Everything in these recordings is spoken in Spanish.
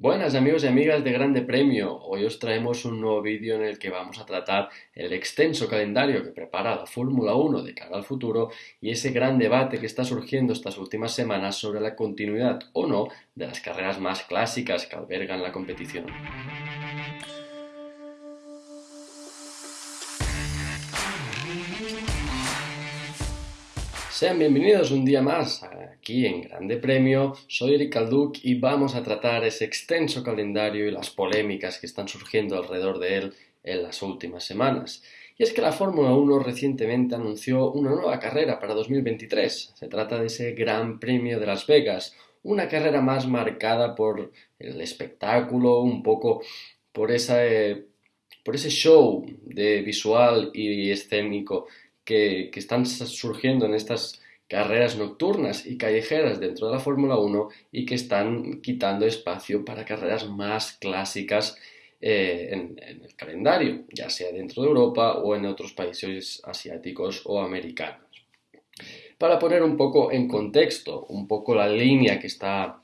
Buenas amigos y amigas de Grande Premio, hoy os traemos un nuevo vídeo en el que vamos a tratar el extenso calendario que prepara la Fórmula 1 de cara al futuro y ese gran debate que está surgiendo estas últimas semanas sobre la continuidad o no de las carreras más clásicas que albergan la competición. Sean bienvenidos un día más aquí en Grande Premio. Soy Eric Alduc y vamos a tratar ese extenso calendario y las polémicas que están surgiendo alrededor de él en las últimas semanas. Y es que la Fórmula 1 recientemente anunció una nueva carrera para 2023. Se trata de ese Gran Premio de Las Vegas, una carrera más marcada por el espectáculo, un poco por, esa, por ese show de visual y escénico que, están surgiendo en estas carreras nocturnas y callejeras dentro de la Fórmula 1 y que están quitando espacio para carreras más clásicas eh, en, el calendario, ya sea dentro de Europa o en otros países asiáticos o americanos. Para poner un poco en contexto, un poco la línea que está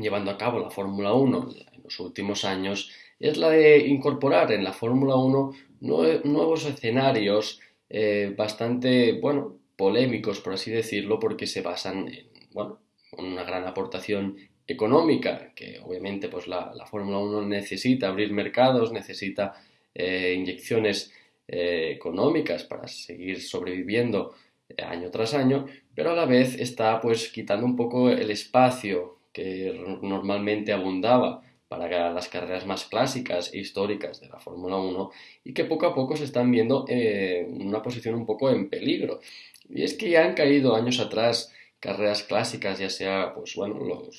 llevando a cabo la Fórmula 1 en los últimos años, es la de incorporar en la Fórmula 1 nuevos escenarios eh, bastante, bueno, polémicos, por así decirlo, porque se basan en, bueno, una gran aportación económica, que obviamente pues la, Fórmula 1 necesita abrir mercados, necesita eh, inyecciones eh, económicas para seguir sobreviviendo año tras año, pero a la vez está pues quitando un poco el espacio que normalmente abundaba para las carreras más clásicas e históricas de la Fórmula 1 y que poco a poco se están viendo eh, una posición un poco en peligro. Y es que ya han caído años atrás carreras clásicas, ya sea, pues bueno,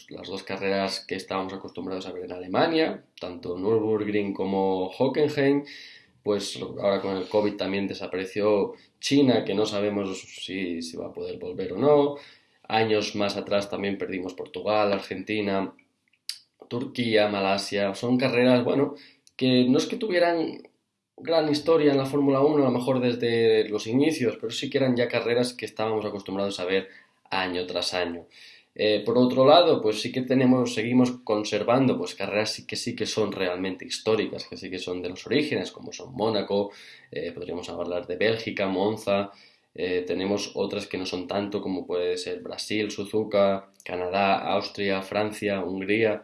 las dos carreras que estábamos acostumbrados a ver en Alemania, tanto Nürburgring como Hockenheim, pues ahora con el COVID también desapareció China, que no sabemos si, si va a poder volver o no. Años más atrás también perdimos Portugal, Argentina, Turquía, Malasia, son carreras, bueno, que no es que tuvieran gran historia en la Fórmula 1, a lo mejor desde los inicios, pero sí que eran ya carreras que estábamos acostumbrados a ver año tras año. Eh, por otro lado, pues sí que tenemos, seguimos conservando pues carreras que sí que son realmente históricas, que sí que son de los orígenes, como son Mónaco, eh, podríamos hablar de Bélgica, Monza, eh, tenemos otras que no son tanto, como puede ser Brasil, Suzuka, Canadá, Austria, Francia, Hungría.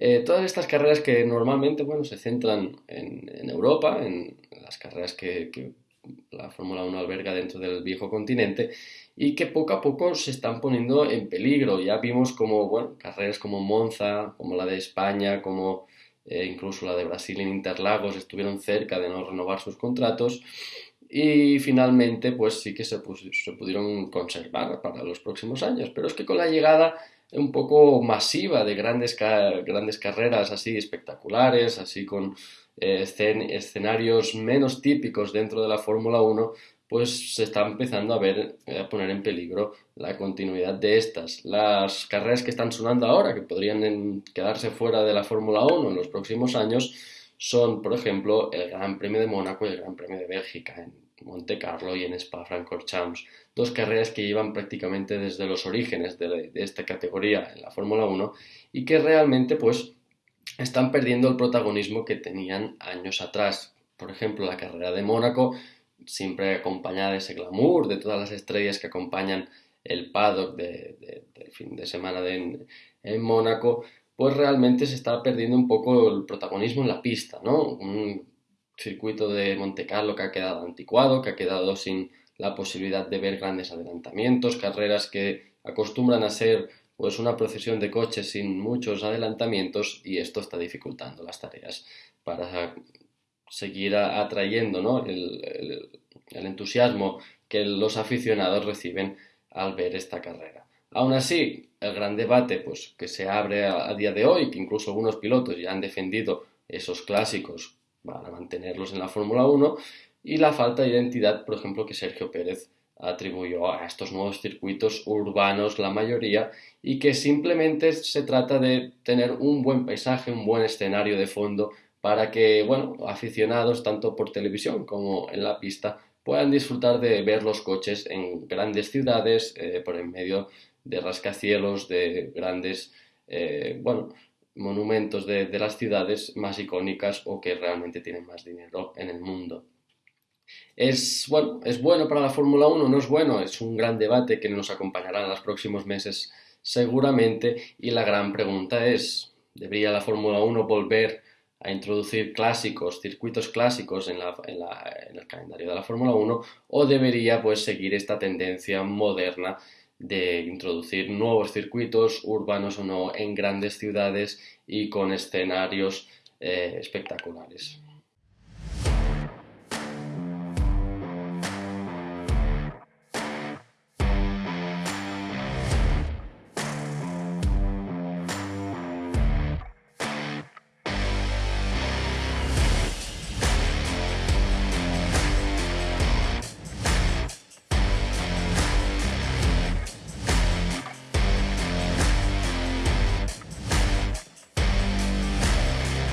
Eh, todas estas carreras que normalmente bueno, se centran en, Europa, en, las carreras que, la Fórmula 1 alberga dentro del viejo continente y que poco a poco se están poniendo en peligro. Ya vimos como bueno, carreras como Monza, como la de España, como eh, incluso la de Brasil en Interlagos estuvieron cerca de no renovar sus contratos y finalmente pues sí que se, se pudieron conservar para los próximos años. Pero es que con la llegada un poco masiva de grandes, grandes carreras así espectaculares, así con eh, escenarios menos típicos dentro de la Fórmula 1, pues se está empezando a ver, eh, a poner en peligro la continuidad de estas. Las carreras que están sonando ahora, que podrían quedarse fuera de la Fórmula 1 en los próximos años, son, por ejemplo, el Gran Premio de Mónaco y el Gran Premio de Bélgica. Monte Carlo y en Spa-Francorchamps, dos carreras que llevan prácticamente desde los orígenes de, esta categoría en la Fórmula 1 y que realmente pues están perdiendo el protagonismo que tenían años atrás. Por ejemplo, la carrera de Mónaco, siempre acompañada de ese glamour, de todas las estrellas que acompañan el paddock del fin de semana en, Mónaco, pues realmente se está perdiendo un poco el protagonismo en la pista, ¿no? Circuito de Monte Carlo que ha quedado anticuado, que ha quedado sin la posibilidad de ver grandes adelantamientos, carreras que acostumbran a ser pues una procesión de coches sin muchos adelantamientos y esto está dificultando las tareas para seguir atrayendo ¿no? el, entusiasmo que los aficionados reciben al ver esta carrera. Aún así, el gran debate pues, que se abre a, a día de hoy, que incluso algunos pilotos ya han defendido esos clásicos para mantenerlos en la Fórmula 1 y la falta de identidad, por ejemplo, que Sergio Pérez atribuyó a estos nuevos circuitos urbanos, la mayoría, y que simplemente se trata de tener un buen paisaje, un buen escenario de fondo para que, bueno, aficionados tanto por televisión como en la pista puedan disfrutar de ver los coches en grandes ciudades, eh, por en medio de rascacielos, de grandes, eh, bueno, monumentos de, las ciudades más icónicas o que realmente tienen más dinero en el mundo. ¿Es bueno, ¿es bueno para la Fórmula 1? ¿No es bueno? Es un gran debate que nos acompañará en los próximos meses seguramente y la gran pregunta es, ¿debería la Fórmula 1 volver a introducir clásicos, circuitos clásicos en, en el calendario de la Fórmula 1 o debería pues seguir esta tendencia moderna de introducir nuevos circuitos, urbanos o no, en grandes ciudades y con escenarios eh, espectaculares.